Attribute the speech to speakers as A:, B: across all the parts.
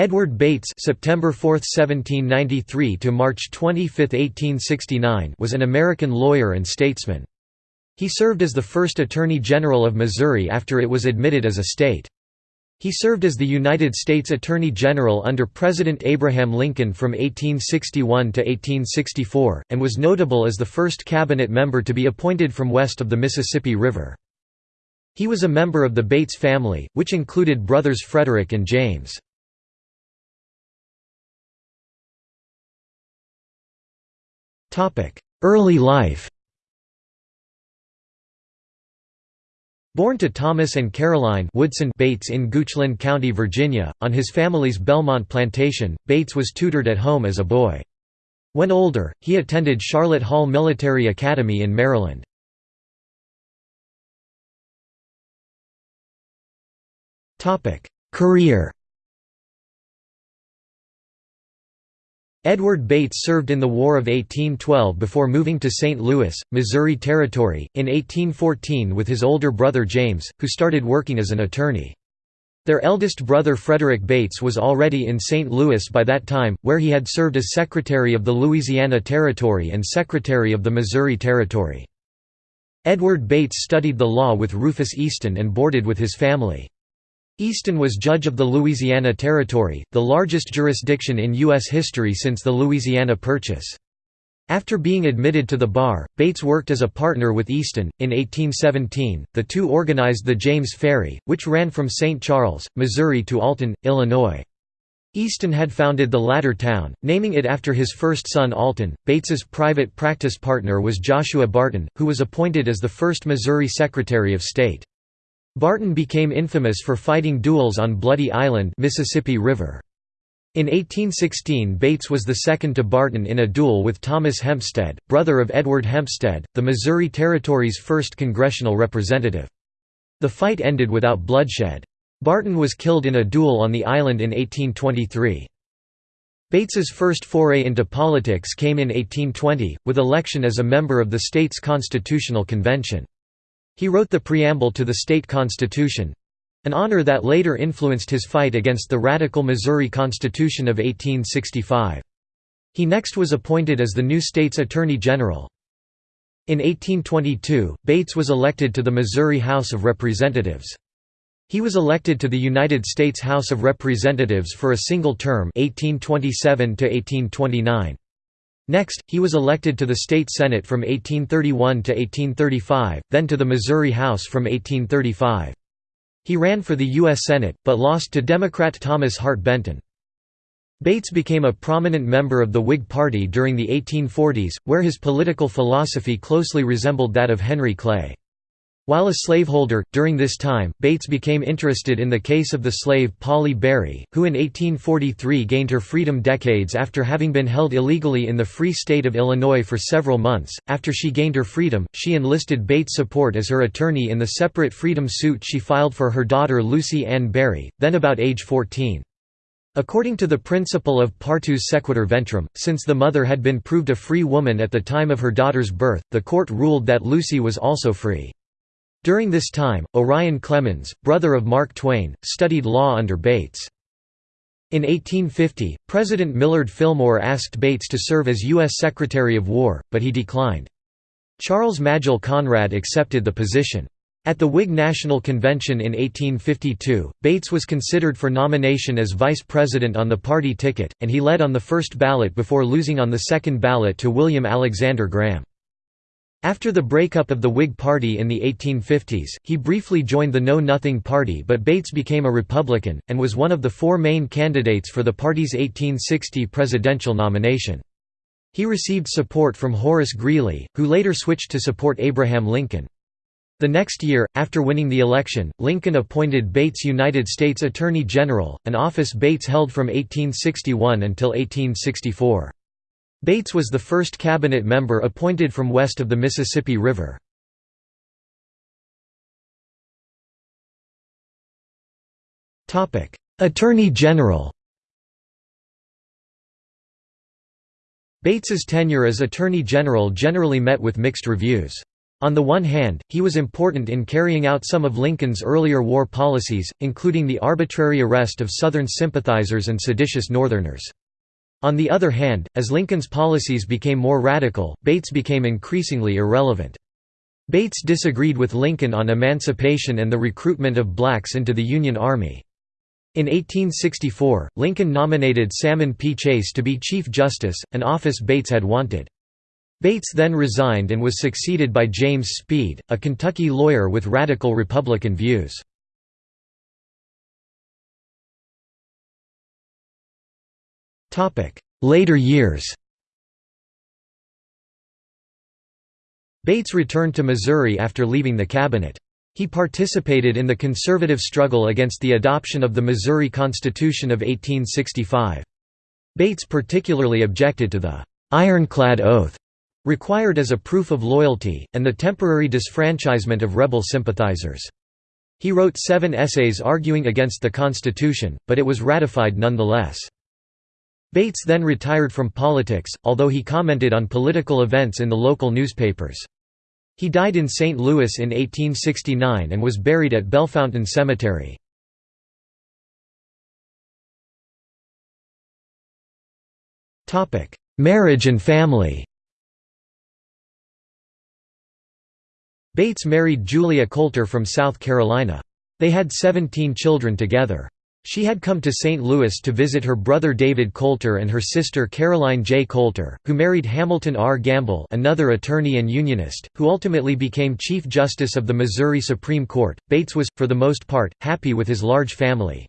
A: Edward Bates September 4, 1793 to March 25, 1869 was an American lawyer and statesman. He served as the first Attorney General of Missouri after it was admitted as a state. He served as the United States Attorney General under President Abraham Lincoln from 1861 to 1864, and was notable as the first cabinet member to be appointed from west of the Mississippi River. He was a member of the Bates family, which included brothers Frederick and James. Early life Born to Thomas and Caroline Woodson Bates in Goochland County, Virginia, on his family's Belmont plantation, Bates was tutored at home as a boy. When older, he attended Charlotte Hall Military Academy in Maryland. Career Edward Bates served in the War of 1812 before moving to St. Louis, Missouri Territory, in 1814 with his older brother James, who started working as an attorney. Their eldest brother Frederick Bates was already in St. Louis by that time, where he had served as Secretary of the Louisiana Territory and Secretary of the Missouri Territory. Edward Bates studied the law with Rufus Easton and boarded with his family. Easton was judge of the Louisiana Territory, the largest jurisdiction in U.S. history since the Louisiana Purchase. After being admitted to the bar, Bates worked as a partner with Easton. In 1817, the two organized the James Ferry, which ran from St. Charles, Missouri to Alton, Illinois. Easton had founded the latter town, naming it after his first son Alton. Bates's private practice partner was Joshua Barton, who was appointed as the first Missouri Secretary of State. Barton became infamous for fighting duels on Bloody Island Mississippi River. In 1816 Bates was the second to Barton in a duel with Thomas Hempstead, brother of Edward Hempstead, the Missouri Territory's first congressional representative. The fight ended without bloodshed. Barton was killed in a duel on the island in 1823. Bates's first foray into politics came in 1820, with election as a member of the state's constitutional convention. He wrote the preamble to the state constitution—an honor that later influenced his fight against the radical Missouri Constitution of 1865. He next was appointed as the new state's Attorney General. In 1822, Bates was elected to the Missouri House of Representatives. He was elected to the United States House of Representatives for a single term 1827 to -1829. Next, he was elected to the state senate from 1831 to 1835, then to the Missouri House from 1835. He ran for the U.S. Senate, but lost to Democrat Thomas Hart Benton. Bates became a prominent member of the Whig Party during the 1840s, where his political philosophy closely resembled that of Henry Clay. While a slaveholder, during this time, Bates became interested in the case of the slave Polly Berry, who in 1843 gained her freedom decades after having been held illegally in the Free State of Illinois for several months. After she gained her freedom, she enlisted Bates' support as her attorney in the separate freedom suit she filed for her daughter Lucy Ann Berry, then about age 14. According to the principle of partus sequitur ventrum, since the mother had been proved a free woman at the time of her daughter's birth, the court ruled that Lucy was also free. During this time, Orion Clemens, brother of Mark Twain, studied law under Bates. In 1850, President Millard Fillmore asked Bates to serve as U.S. Secretary of War, but he declined. Charles Magill Conrad accepted the position. At the Whig National Convention in 1852, Bates was considered for nomination as vice president on the party ticket, and he led on the first ballot before losing on the second ballot to William Alexander Graham. After the breakup of the Whig Party in the 1850s, he briefly joined the Know Nothing Party but Bates became a Republican, and was one of the four main candidates for the party's 1860 presidential nomination. He received support from Horace Greeley, who later switched to support Abraham Lincoln. The next year, after winning the election, Lincoln appointed Bates United States Attorney General, an office Bates held from 1861 until 1864. Bates was the first cabinet member appointed from west of the Mississippi River. Attorney General Bates's tenure as Attorney General generally met with mixed reviews. On the one hand, he was important in carrying out some of Lincoln's earlier war policies, including the arbitrary arrest of Southern sympathizers and seditious Northerners. On the other hand, as Lincoln's policies became more radical, Bates became increasingly irrelevant. Bates disagreed with Lincoln on emancipation and the recruitment of blacks into the Union Army. In 1864, Lincoln nominated Salmon P. Chase to be Chief Justice, an office Bates had wanted. Bates then resigned and was succeeded by James Speed, a Kentucky lawyer with radical Republican views. Later years Bates returned to Missouri after leaving the cabinet. He participated in the conservative struggle against the adoption of the Missouri Constitution of 1865. Bates particularly objected to the «ironclad oath» required as a proof of loyalty, and the temporary disfranchisement of rebel sympathizers. He wrote seven essays arguing against the Constitution, but it was ratified nonetheless. Bates then retired from politics, although he commented on political events in the local newspapers. He died in St. Louis in 1869 and was buried at Bellefontaine Cemetery. Marriage and family Bates married Julia Coalter from South Carolina. They had 17 children together. She had come to St. Louis to visit her brother David Coalter and her sister Caroline J. Coalter, who married Hamilton R. Gamble another attorney and unionist, who ultimately became Chief Justice of the Missouri Supreme Court. Bates was, for the most part, happy with his large family.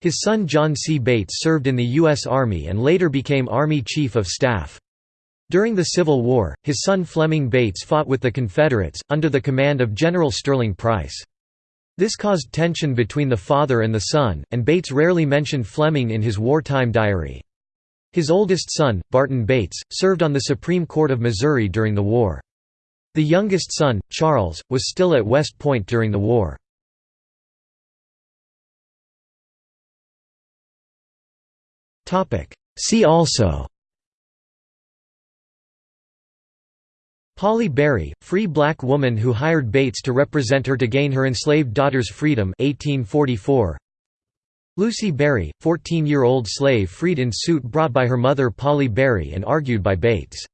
A: His son John C. Bates served in the U.S. Army and later became Army Chief of Staff. During the Civil War, his son Fleming Bates fought with the Confederates, under the command of General Sterling Price. This caused tension between the father and the son, and Bates rarely mentioned Fleming in his wartime diary. His oldest son, Barton Bates, served on the Supreme Court of Missouri during the war. The youngest son, Charles, was still at West Point during the war. See also Polly Berry, free black woman who hired Bates to represent her to gain her enslaved daughter's freedom 1844. Lucy Berry, 14-year-old slave freed in suit brought by her mother Polly Berry and argued by Bates.